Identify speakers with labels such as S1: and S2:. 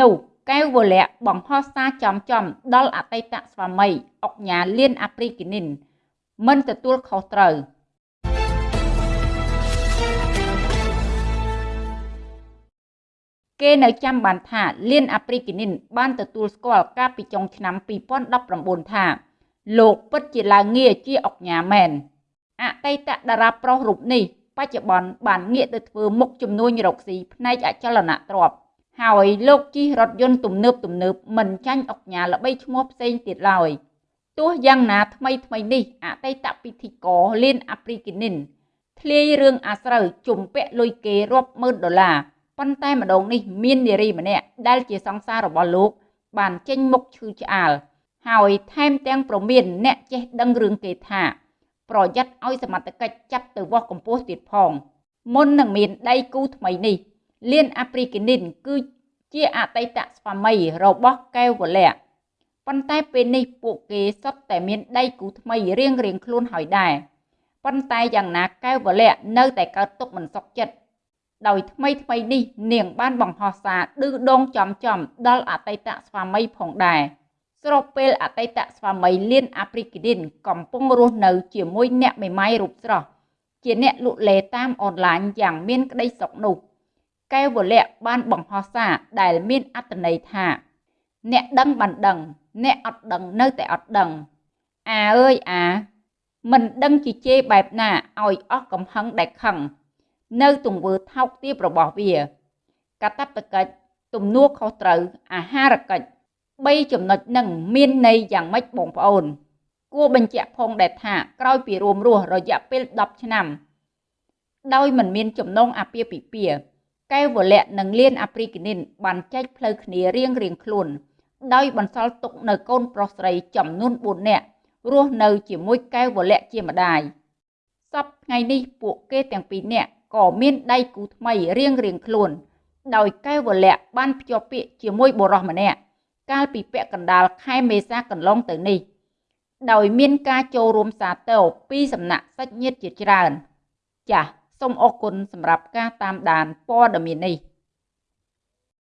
S1: នោះកែវវលៈបង្ហោះសារចំចំដល់អតីតស្វាមីអុកញ៉ាលៀនអាព្រីគីនីនមិនទទួលខុសត្រូវគេនៅចាំបានថាលៀនអាព្រីគីនីនបានទទួលស្គាល់កាលពីចុងឆ្នាំ2019ថាលោកពិតជាឡើងងារជាអុកញ៉ាមែនអតីតតារាប្រុសរូបនេះ បច្ចុប្បន្នបានងាកទៅធ្វើមុខជំនួញរកស៊ីផ្នែកអចលនទ្រព្យ ហើយលោកជិះរថយន្តទំនើបទំនើបមិនចាញ់អុកញ៉ាល្បីឈ្មោះផ្សេងទៀតឡើយទោះយ៉ាងណាថ្មីថ្មីនេះអតីតពិធីករលៀនអាព្រីគីនីនធ្លាយរឿងអាស្រូវជំពាក់លុយគេរាប់ម៉ឺនដុល្លារប៉ុន្តែម្ដងនេះមាននារីម្នាក់ដែលជាសង្សាររបស់លោក បានចេញមុខឈឺឆ្អាលហើយថែមទាំងប្រមានអ្នកចេះដឹងរឿងគេថាប្រយ័ត្នឲ្យសមត្ថកិច្ចចាប់ទៅវាស់កម្ពស់ទៀតផងមុននឹងមានដៃគូថ្មីនេះ លៀនអាហ្វ្រីកានីនគឺជាអតីតស្វាមីរបស់កែវវលៈប៉ុន្តែពេលនេះពួកគេសុទ្ធតែមានដៃគូថ្មីរៀងរៀងខ្លួនហើយដែរប៉ុន្តែយ៉ាងណាកែវវលៈនៅតែកើតទុកមិនសុខចិត្តដោយថ្មីថ្មីនេះនាងបានបង្ហោះសារឌឺដងចំចំដល់អតីតស្វាមីផងដែរស្របពេលអតីតស្វាមីលៀនអាហ្វ្រីកានីនកំពុងរស់នៅជាមួយអ្នកមេម៉ាយរូបស្រស់ជាអ្នកលក់លេតាមអនឡាញយ៉ាងមានក្តីសុខនោះ កែវវលៈបានបង្ហោះសារដែលមានអត្ថន័យថា អ្នកដឹងបានដឹង អ្នកអត់ដឹងនៅតែអត់ដឹងអាអើយអាមិនដឹងជាជេរបែបណាឲ្យអស់កំហឹងដែលខឹងនៅទង្វើថោកទាបរបស់វាកតបកិច្ចទំនួលខុសត្រូវអាហារកិច្ច3ចំណុចនឹងមានន័យយ៉ាងម៉េចបងប្អូន គួរបញ្ជាក់ផងដែរថាក្រោយពីរួមរស់រយៈពេល10ឆ្នាំ ដោយមិនមានចំណងអាពាហ៍ពិពាហ៍ កែវវលៈនិងលៀនអាព្រីគីនីនបានចែកផ្លូវគ្នារៀងរៀងខ្លួន ដោយបន្សល់ទុកនៅកូនប្រុសស្រីចំនួន4នាក់រស់នៅជាមួយកែវវលៈជាម្ដាយសពថ្ងៃនេះពួកគេទាំងពីរនាក់ក៏មានដៃគូថ្មីរៀងរៀងខ្លួន ដោយកែវវលៈបានភ្ជាប់ពាក្យជាមួយបុរសម្នាក់កាលពីពាក់កណ្ដាលខែមេសាកន្លងទៅនេះ ដោយមានការចូលរួមសាទរពីសំណាក់សាច់ញាតិជាច្រើន ចាស សូមអរគុណសម្រាប់ការតាមដានព័ត៌មាននេះ